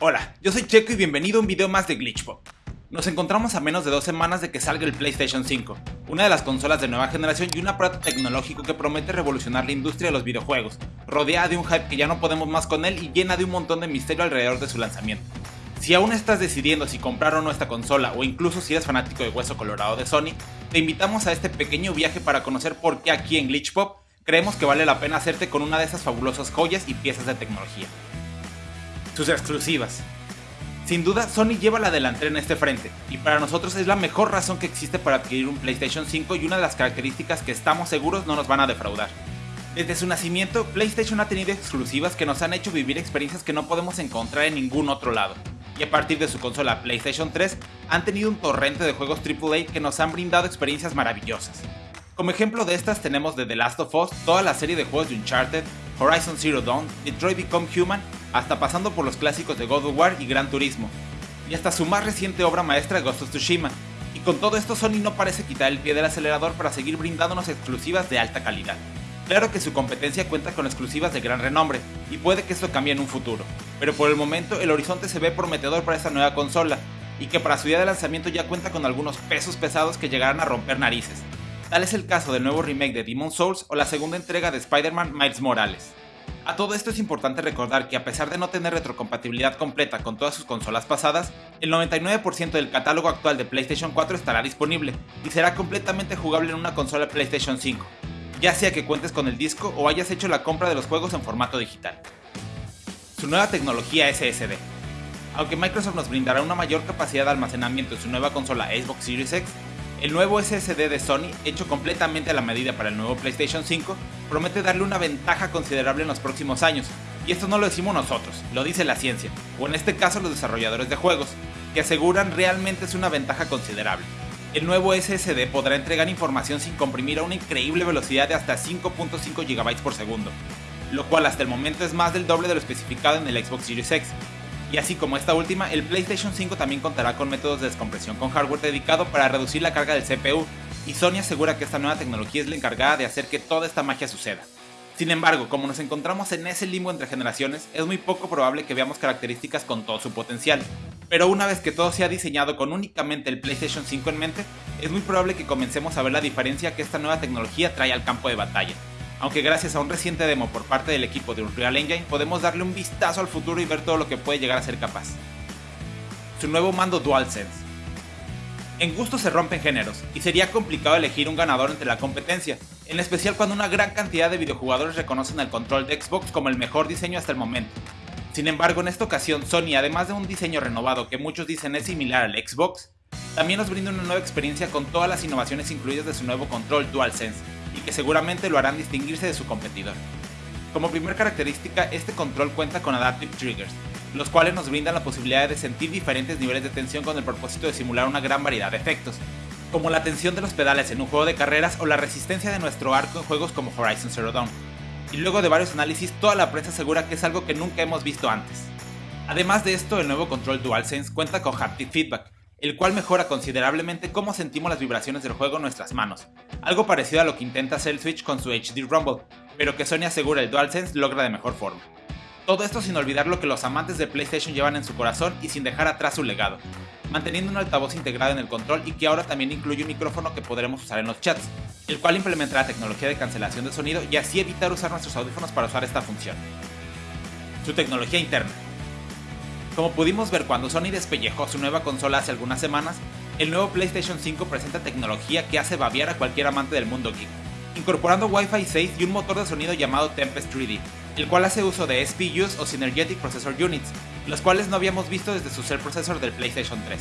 Hola, yo soy Checo y bienvenido a un video más de Glitchpop. Nos encontramos a menos de dos semanas de que salga el PlayStation 5, una de las consolas de nueva generación y un aparato tecnológico que promete revolucionar la industria de los videojuegos, rodeada de un hype que ya no podemos más con él y llena de un montón de misterio alrededor de su lanzamiento. Si aún estás decidiendo si comprar o no esta consola o incluso si eres fanático de Hueso Colorado de Sony, te invitamos a este pequeño viaje para conocer por qué aquí en Glitchpop creemos que vale la pena hacerte con una de esas fabulosas joyas y piezas de tecnología sus exclusivas. Sin duda, Sony lleva la delantera en este frente, y para nosotros es la mejor razón que existe para adquirir un PlayStation 5 y una de las características que estamos seguros no nos van a defraudar. Desde su nacimiento, PlayStation ha tenido exclusivas que nos han hecho vivir experiencias que no podemos encontrar en ningún otro lado, y a partir de su consola PlayStation 3 han tenido un torrente de juegos AAA que nos han brindado experiencias maravillosas. Como ejemplo de estas tenemos de The Last of Us, toda la serie de juegos de Uncharted, Horizon Zero Dawn, Detroit Become Human hasta pasando por los clásicos de God of War y Gran Turismo, y hasta su más reciente obra maestra Ghost of Tsushima, y con todo esto Sony no parece quitar el pie del acelerador para seguir brindándonos exclusivas de alta calidad. Claro que su competencia cuenta con exclusivas de gran renombre, y puede que esto cambie en un futuro, pero por el momento el horizonte se ve prometedor para esta nueva consola, y que para su día de lanzamiento ya cuenta con algunos pesos pesados que llegarán a romper narices. Tal es el caso del nuevo remake de Demon Souls o la segunda entrega de Spider-Man Miles Morales. A todo esto es importante recordar que a pesar de no tener retrocompatibilidad completa con todas sus consolas pasadas, el 99% del catálogo actual de PlayStation 4 estará disponible y será completamente jugable en una consola PlayStation 5, ya sea que cuentes con el disco o hayas hecho la compra de los juegos en formato digital. Su nueva tecnología SSD. Aunque Microsoft nos brindará una mayor capacidad de almacenamiento en su nueva consola Xbox Series X, el nuevo SSD de Sony, hecho completamente a la medida para el nuevo PlayStation 5, promete darle una ventaja considerable en los próximos años, y esto no lo decimos nosotros, lo dice la ciencia, o en este caso los desarrolladores de juegos, que aseguran realmente es una ventaja considerable. El nuevo SSD podrá entregar información sin comprimir a una increíble velocidad de hasta 5.5 GB por segundo, lo cual hasta el momento es más del doble de lo especificado en el Xbox Series X, y así como esta última, el PlayStation 5 también contará con métodos de descompresión con hardware dedicado para reducir la carga del CPU, y Sony asegura que esta nueva tecnología es la encargada de hacer que toda esta magia suceda. Sin embargo, como nos encontramos en ese limbo entre generaciones, es muy poco probable que veamos características con todo su potencial. Pero una vez que todo sea diseñado con únicamente el PlayStation 5 en mente, es muy probable que comencemos a ver la diferencia que esta nueva tecnología trae al campo de batalla aunque gracias a un reciente demo por parte del equipo de Unreal Engine podemos darle un vistazo al futuro y ver todo lo que puede llegar a ser capaz. Su nuevo mando DualSense. En gusto se rompen géneros, y sería complicado elegir un ganador entre la competencia, en especial cuando una gran cantidad de videojugadores reconocen el control de Xbox como el mejor diseño hasta el momento. Sin embargo, en esta ocasión Sony, además de un diseño renovado que muchos dicen es similar al Xbox, también nos brinda una nueva experiencia con todas las innovaciones incluidas de su nuevo control DualSense, y que seguramente lo harán distinguirse de su competidor. Como primera característica, este control cuenta con Adaptive Triggers, los cuales nos brindan la posibilidad de sentir diferentes niveles de tensión con el propósito de simular una gran variedad de efectos, como la tensión de los pedales en un juego de carreras o la resistencia de nuestro arco en juegos como Horizon Zero Dawn. Y luego de varios análisis, toda la prensa asegura que es algo que nunca hemos visto antes. Además de esto, el nuevo control DualSense cuenta con Haptic Feedback, el cual mejora considerablemente cómo sentimos las vibraciones del juego en nuestras manos, algo parecido a lo que intenta hacer el Switch con su HD Rumble, pero que Sony asegura el DualSense logra de mejor forma. Todo esto sin olvidar lo que los amantes de PlayStation llevan en su corazón y sin dejar atrás su legado, manteniendo un altavoz integrado en el control y que ahora también incluye un micrófono que podremos usar en los chats, el cual implementará tecnología de cancelación de sonido y así evitar usar nuestros audífonos para usar esta función. Su tecnología interna. Como pudimos ver cuando Sony despellejó su nueva consola hace algunas semanas, el nuevo PlayStation 5 presenta tecnología que hace babiar a cualquier amante del mundo geek, incorporando Wi-Fi 6 y un motor de sonido llamado Tempest 3D, el cual hace uso de SPUs o Synergetic Processor Units, los cuales no habíamos visto desde su Cell Processor del PlayStation 3.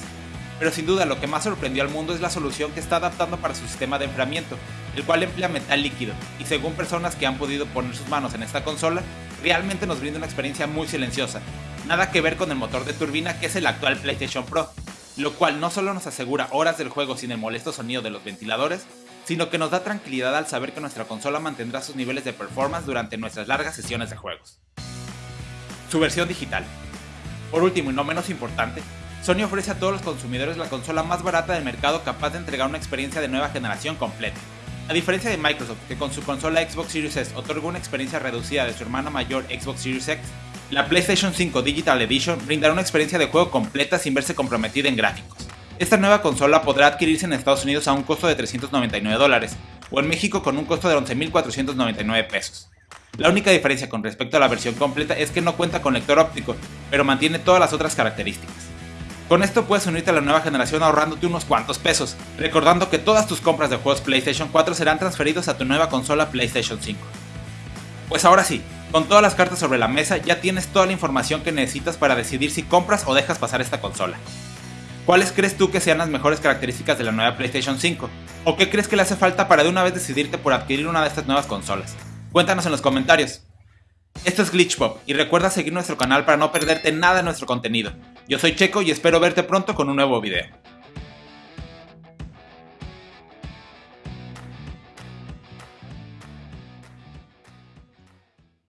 Pero sin duda lo que más sorprendió al mundo es la solución que está adaptando para su sistema de enfriamiento, el cual emplea metal líquido, y según personas que han podido poner sus manos en esta consola, realmente nos brinda una experiencia muy silenciosa, nada que ver con el motor de turbina que es el actual PlayStation Pro, lo cual no solo nos asegura horas del juego sin el molesto sonido de los ventiladores, sino que nos da tranquilidad al saber que nuestra consola mantendrá sus niveles de performance durante nuestras largas sesiones de juegos. Su versión digital. Por último y no menos importante, Sony ofrece a todos los consumidores la consola más barata del mercado capaz de entregar una experiencia de nueva generación completa. A diferencia de Microsoft, que con su consola Xbox Series S otorga una experiencia reducida de su hermana mayor Xbox Series X, La PlayStation 5 Digital Edition brindará una experiencia de juego completa sin verse comprometida en gráficos. Esta nueva consola podrá adquirirse en Estados Unidos a un costo de 399 dólares, o en México con un costo de 11.499 pesos. La única diferencia con respecto a la versión completa es que no cuenta con lector óptico, pero mantiene todas las otras características. Con esto puedes unirte a la nueva generación ahorrándote unos cuantos pesos, recordando que todas tus compras de juegos PlayStation 4 serán transferidos a tu nueva consola PlayStation 5. Pues ahora sí, con todas las cartas sobre la mesa ya tienes toda la información que necesitas para decidir si compras o dejas pasar esta consola. ¿Cuáles crees tú que sean las mejores características de la nueva PlayStation 5? ¿O qué crees que le hace falta para de una vez decidirte por adquirir una de estas nuevas consolas? Cuéntanos en los comentarios. Esto es Glitchpop y recuerda seguir nuestro canal para no perderte nada de nuestro contenido. Yo soy Checo y espero verte pronto con un nuevo video.